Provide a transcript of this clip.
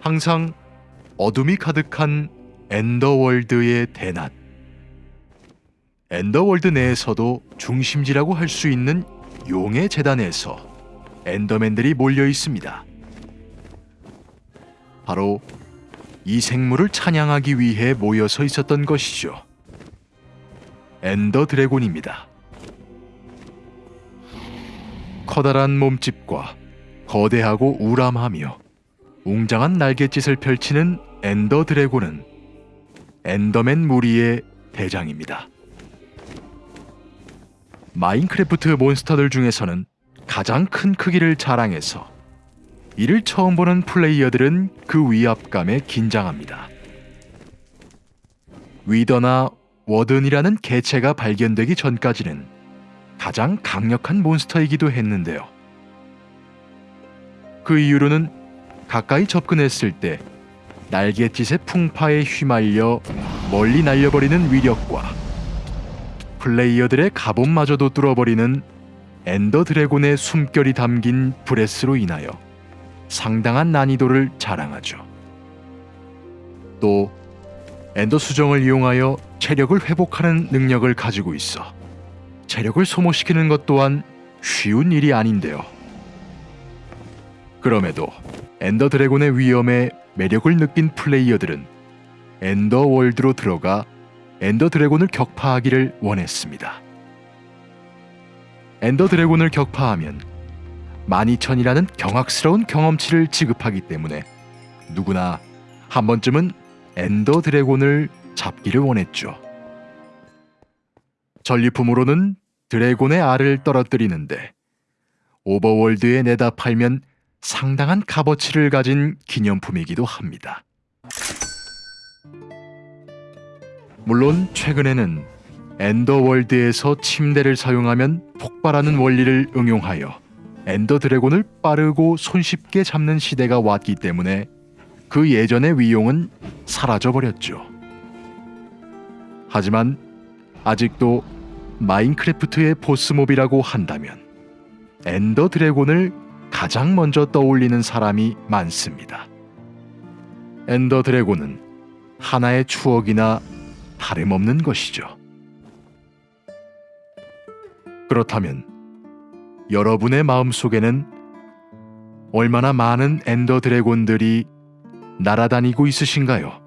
항상 어둠이 가득한 엔더월드의 대낮. 엔더월드 내에서도 중심지라고 할 수 있는 용의 제단에서 엔더맨들이 몰려 있습니다. 바로 이 생물을 찬양하기 위해 모여서 있었던 것이죠. 엔더 드래곤입니다. 커다란 몸집과 거대하고 우람하며 웅장한 날갯짓을 펼치는 엔더 드래곤은 엔더맨 무리의 대장입니다. 마인크래프트 몬스터들 중에서는 가장 큰 크기를 자랑해서 이를 처음 보는 플레이어들은 그 위압감에 긴장합니다. 위더나 워든이라는 개체가 발견되기 전까지는 가장 강력한 몬스터이기도 했는데요. 그 이후로는 가까이 접근했을 때 날갯짓의 풍파에 휘말려 멀리 날려버리는 위력과 플레이어들의 갑옷마저도 뚫어버리는 엔더 드래곤의 숨결이 담긴 breath로 인하여 상당한 난이도를 자랑하죠. 또 엔더 수정을 이용하여 체력을 회복하는 능력을 가지고 있어 체력을 소모시키는 것 또한 쉬운 일이 아닌데요. 그럼에도 엔더 드래곤의 위험에 매력을 느낀 플레이어들은 엔더 월드로 들어가 엔더 드래곤을 격파하기를 원했습니다. 엔더 드래곤을 격파하면 12,000이라는 경악스러운 경험치를 지급하기 때문에 누구나 한 번쯤은 엔더 드래곤을 잡기를 원했죠. 전리품으로는 드래곤의 알을 떨어뜨리는데 오버월드에 내다 팔면 상당한 값어치를 가진 기념품이기도 합니다. 물론 최근에는 엔더월드에서 침대를 사용하면 폭발하는 원리를 응용하여 엔더 드래곤을 빠르고 손쉽게 잡는 시대가 왔기 때문에 그 예전의 위용은 사라져 버렸죠. 하지만 아직도 마인크래프트의 보스몹이라고 한다면 엔더 드래곤을 가장 먼저 떠올리는 사람이 많습니다. 엔더 드래곤은 하나의 추억이나 다름없는 것이죠. 그렇다면 여러분의 마음속에는 얼마나 많은 엔더 드래곤들이 날아다니고 있으신가요?